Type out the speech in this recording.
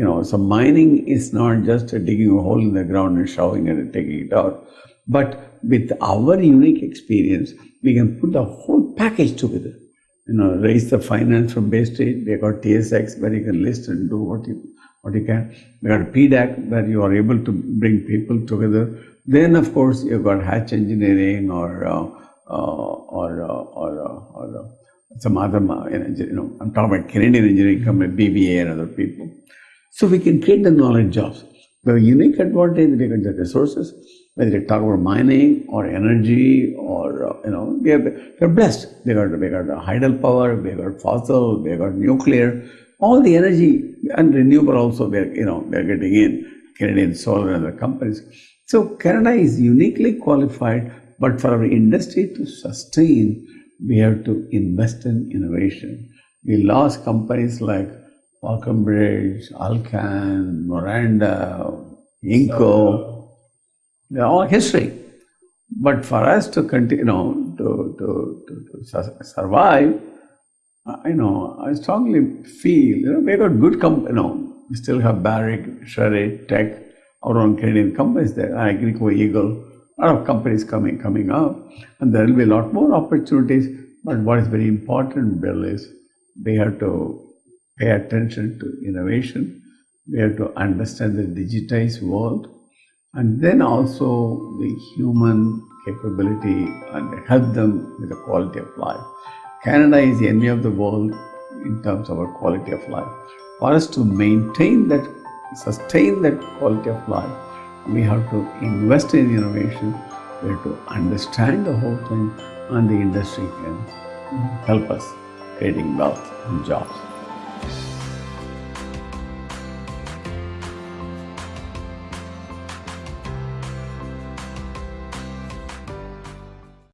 You know, so mining is not just digging a hole in the ground and shoving it and taking it out. But with our unique experience, we can put the whole package together. You know, raise the finance from Bay Street. We got TSX where you can list and do what you what you can. We got PDAC where you are able to bring people together. Then, of course, you've got Hatch Engineering or uh, uh, or uh, or, uh, or uh, some other, you know, I'm talking about Canadian engineering company, BBA and other people. So we can create the knowledge jobs. The unique advantage we get the resources, whether you talk about mining or energy or, uh, you know, they are, blessed. They got, we got hydropower, they got fossil, they got nuclear, all the energy and renewable also, they're you know, we are getting in, Canadian Solar and other companies. So Canada is uniquely qualified, but for our industry to sustain, we have to invest in innovation. We lost companies like Falconbridge, Alcan, Noranda, Inco, they're all history. But for us to continue, you know, to, to, to, to survive, uh, I know, I strongly feel, you know, we got good companies, you know, we still have Barrick, Sherritt, Teck, our own Canadian companies there, Agnico, Eagle, a lot of companies coming, coming up, and there will be a lot more opportunities. But what is very important, Bill, is we have to pay attention to innovation. We have to understand the digitized world and then also the human capability and help them with the quality of life. Canada is the envy of the world in terms of our quality of life. For us to maintain that, sustain that quality of life, we have to invest in innovation, we have to understand the whole thing, and the industry can help us creating wealth and jobs house.